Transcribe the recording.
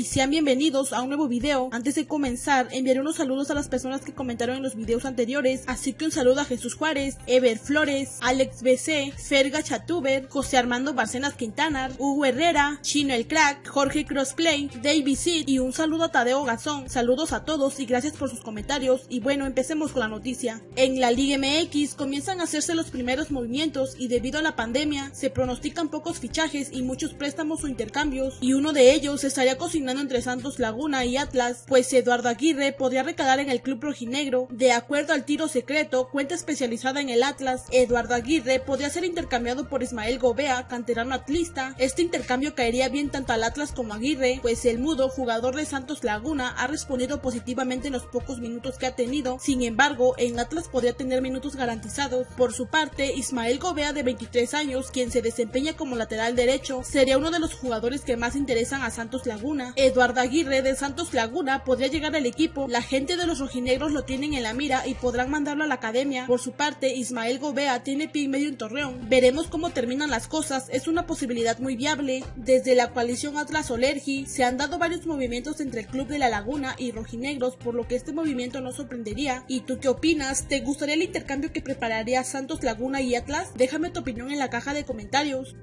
y sean bienvenidos a un nuevo video. Antes de comenzar, enviaré unos saludos a las personas que comentaron en los videos anteriores, así que un saludo a Jesús Juárez, Ever Flores, Alex BC, Ferga Chatuber, José Armando Barcenas Quintanar, Hugo Herrera, Chino el Crack, Jorge Crossplay, David Sid y un saludo a Tadeo Gazón. Saludos a todos y gracias por sus comentarios y bueno, empecemos con la noticia. En la Liga MX comienzan a hacerse los primeros movimientos y debido a la pandemia se pronostican pocos fichajes y muchos préstamos o intercambios y uno de ellos estaría cocinando entre Santos Laguna y Atlas, pues Eduardo Aguirre podría recalar en el club rojinegro. De acuerdo al tiro secreto, cuenta especializada en el Atlas, Eduardo Aguirre podría ser intercambiado por Ismael Gobea, canterano atlista. Este intercambio caería bien tanto al Atlas como a Aguirre, pues el mudo, jugador de Santos Laguna, ha respondido positivamente en los pocos minutos que ha tenido. Sin embargo, en Atlas podría tener minutos garantizados. Por su parte, Ismael Gobea de 23 años, quien se desempeña como lateral derecho, sería uno de los jugadores que más interesan a Santos Laguna. Eduardo Aguirre de Santos Laguna podría llegar al equipo, la gente de los rojinegros lo tienen en la mira y podrán mandarlo a la academia. Por su parte, Ismael Gobea tiene pie y medio en Torreón. Veremos cómo terminan las cosas, es una posibilidad muy viable. Desde la coalición Atlas Olergi se han dado varios movimientos entre el club de la Laguna y rojinegros, por lo que este movimiento no sorprendería. ¿Y tú qué opinas? ¿Te gustaría el intercambio que prepararía Santos Laguna y Atlas? Déjame tu opinión en la caja de comentarios.